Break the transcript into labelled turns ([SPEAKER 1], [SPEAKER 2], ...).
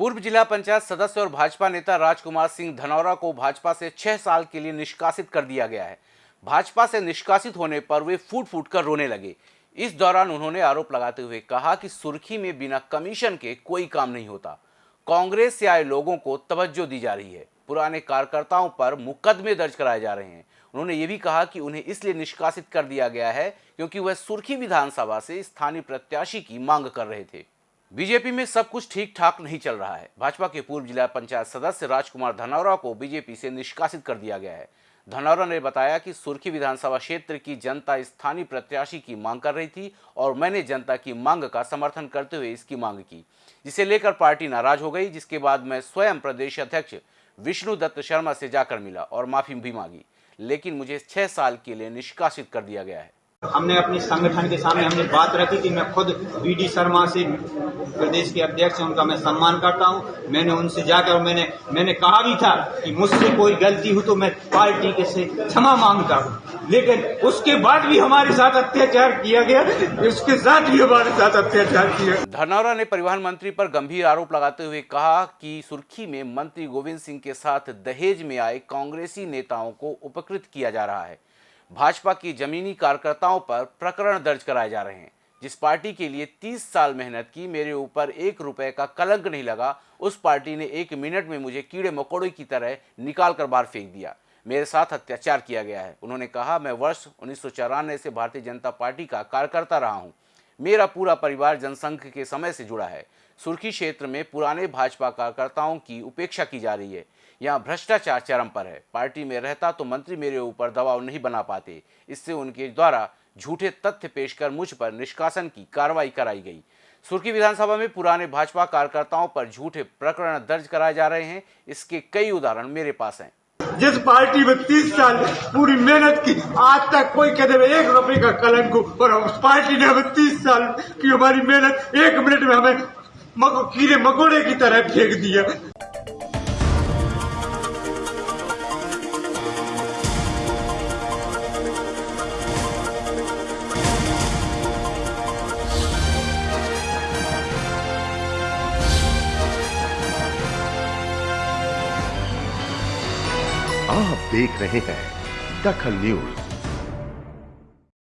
[SPEAKER 1] पूर्व जिला पंचायत सदस्य और भाजपा नेता राजकुमार सिंह धनौरा को भाजपा से छह साल के लिए निष्कासित कर दिया गया है। भाजपा से निष्कासित होने पर वे फूट फूट कर रोने लगे। इस दौरान उन्होंने आरोप लगाते हुए कहा कि सुर्खी में बिना कमीशन के कोई काम नहीं होता। कांग्रेस से आए लोगों को तवज्जो दी जा रही है। पुराने कार्यकर्ताओं पर मुकदमे दर्ज कराए जा रहे हैं। उन्होंने ये भी कहा कि उन्हें इसलिए निष्कासित कर दिया गया है क्योंकि वह सुर्खी विधानसभा से स्थानीय प्रत्याशी की मांग कर रहे थे। बीजेपी में सब कुछ ठीक ठाक नहीं चल रहा है। भाजपा के पूर्व जिला पंचायत सदस्य राजकुमार धनौरा को बीजेपी से निष्कासित कर दिया गया है। धनौरा ने बताया कि सुर्खी विधानसभा क्षेत्र की जनता स्थानीय प्रत्याशी की मांग कर रही थी और मैंने जनता की मांग का समर्थन करते हुए इसकी मांग की, जिसे लेकर पार्टी नाराज़ हो गई, जिसके बाद मैं स्वयं प्रदेश अध्यक्ष विष्णु दत्त शर्मा से जाकर मिला और माफ़ी भी मांगी, लेकिन मुझे छह साल के लिए निष्कासित कर दिया गया है।
[SPEAKER 2] हमने अपने संगठन के सामने हमने बात रखी थी मैं खुद डी शर्मा से प्रदेश के अध्यक्ष हैं, उनका मैं सम्मान करता हूँ। मैंने उनसे जाकर मैंने मैंने कहा भी था कि मुझसे कोई गलती हो तो मैं पार्टी के से क्षमा माँगता हूँ। लेकिन उसके बाद भी हमारे साथ अत्याचार किया गया, उसके साथ भी हमारे साथ अत्याचार किया
[SPEAKER 1] धनौरा ने परिवहन मंत्री पर गंभीर आरोप लगाते हुए कहा कि सुर्खी में मंत्री गोविंद सिंह के साथ दहेज में आए कांग्रेसी नेताओं को उपकृत किया जा रहा है। भाजपा की जमीनी कार्यकर्ताओं पर प्रकरण दर्ज कराए जा रहे हैं। जिस पार्टी के लिए 30 साल मेहनत की, मेरे ऊपर एक रुपए का कलंक नहीं लगा, उस पार्टी ने एक मिनट में मुझे कीड़े मकोड़े की तरह निकाल कर बाहर फेंक दिया। मेरे साथ अत्याचार किया गया है। उन्होंने कहा, मैं वर्ष उन्नीस सौ चौरानवे से भारतीय जनता पार्टी का कार्यकर्ता रहा हूँ। मेरा पूरा परिवार जनसंघ के समय से जुड़ा है। सुर्खी क्षेत्र में पुराने भाजपा कार्यकर्ताओं की उपेक्षा की जा रही है। यहाँ भ्रष्टाचार चरम पर है। पार्टी में रहता तो मंत्री मेरे ऊपर दबाव नहीं बना पाते। इससे उनके द्वारा झूठे तथ्य पेश कर मुझ पर निष्कासन की कार्रवाई कराई गई। सुर्खी विधानसभा में पुराने भाजपा कार्यकर्ताओं पर झूठे प्रकरण दर्ज कराए जा रहे हैं। इसके कई उदाहरण मेरे पास हैं।
[SPEAKER 2] जिस पार्टी में तीस साल पूरी मेहनत की आज तक कोई हुए एक रुपए का कलंक और उस पार्टी ने हमें तीस साल की हमारी मेहनत एक मिनट में हमें मको, कीड़े मकोड़े की तरह फेंक दिया।
[SPEAKER 3] आप देख रहे हैं दखल न्यूज़।